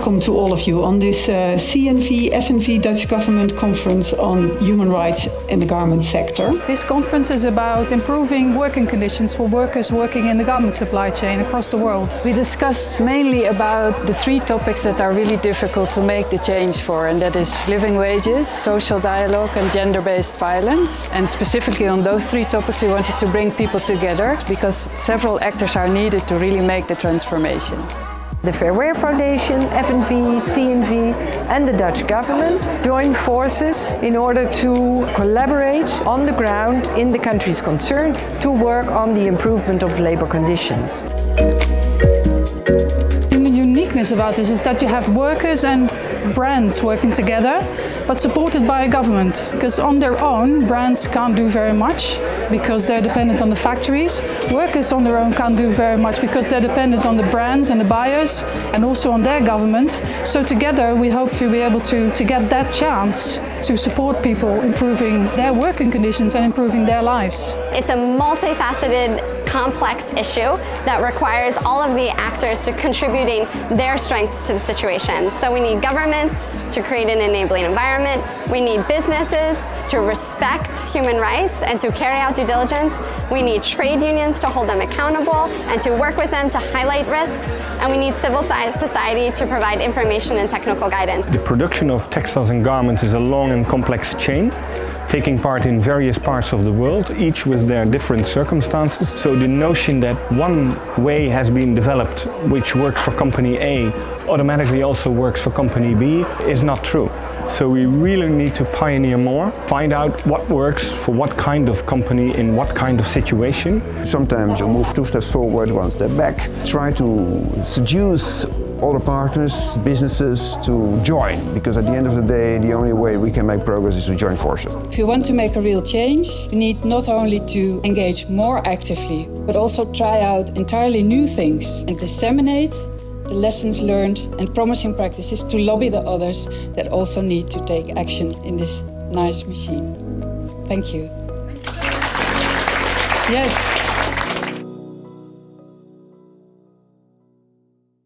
welcome to all of you on this uh, CNV FNV Dutch Government Conference on Human Rights in the Garment Sector. This conference is about improving working conditions for workers working in the garment supply chain across the world. We discussed mainly about the three topics that are really difficult to make the change for and that is living wages, social dialogue and gender-based violence. And specifically on those three topics we wanted to bring people together because several actors are needed to really make the transformation. The Fair Wear Foundation, FNV, CNV and the Dutch government joined forces in order to collaborate on the ground in the countries concerned to work on the improvement of labour conditions. The uniqueness about this is that you have workers and brands working together but supported by a government because on their own brands can't do very much because they're dependent on the factories. Workers on their own can't do very much because they're dependent on the brands and the buyers and also on their government. So together we hope to be able to, to get that chance to support people improving their working conditions and improving their lives. It's a multifaceted complex issue that requires all of the actors to contributing their strengths to the situation. So we need governments to create an enabling environment. We need businesses to respect human rights and to carry out due diligence. We need trade unions to hold them accountable and to work with them to highlight risks. And we need civil society to provide information and technical guidance. The production of textiles and garments is a long and complex chain taking part in various parts of the world, each with their different circumstances. So the notion that one way has been developed which works for company A automatically also works for company B is not true. So we really need to pioneer more, find out what works for what kind of company in what kind of situation. Sometimes you move two steps forward, one step back. Try to seduce all the partners, businesses to join because at the end of the day the only way we can make progress is to join forces. If you want to make a real change, you need not only to engage more actively but also try out entirely new things and disseminate the lessons learned and promising practices to lobby the others that also need to take action in this nice machine. Thank you. Yes.